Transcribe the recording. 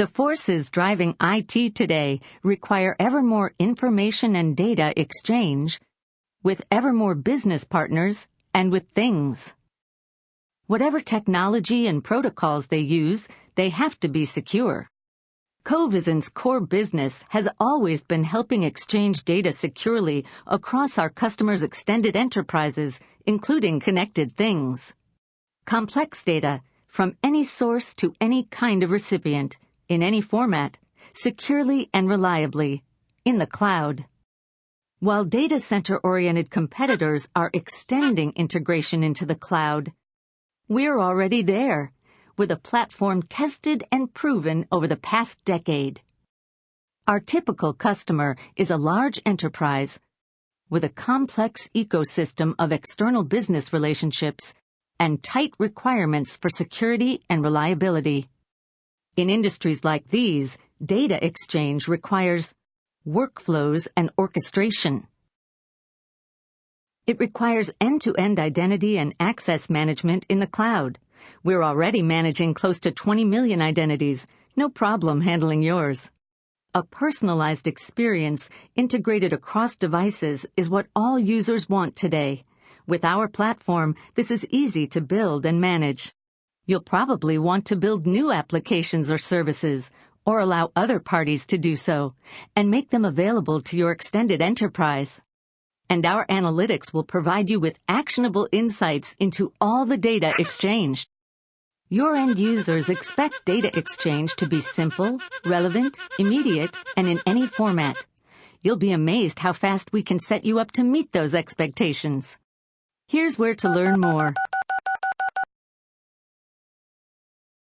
The forces driving IT today require ever more information and data exchange with ever more business partners and with things. Whatever technology and protocols they use, they have to be secure. Covisint's core business has always been helping exchange data securely across our customers' extended enterprises, including connected things. Complex data from any source to any kind of recipient, in any format, securely and reliably, in the cloud. While data center-oriented competitors are extending integration into the cloud, we're already there, with a platform tested and proven over the past decade. Our typical customer is a large enterprise with a complex ecosystem of external business relationships and tight requirements for security and reliability. In industries like these, data exchange requires workflows and orchestration. It requires end-to-end identity and access management in the cloud. We're already managing close to 20 million identities. No problem handling yours. A personalized experience integrated across devices is what all users want today. With our platform, this is easy to build and manage. You'll probably want to build new applications or services, or allow other parties to do so, and make them available to your extended enterprise. And our analytics will provide you with actionable insights into all the data exchanged. Your end users expect data exchange to be simple, relevant, immediate, and in any format. You'll be amazed how fast we can set you up to meet those expectations. Here's where to learn more.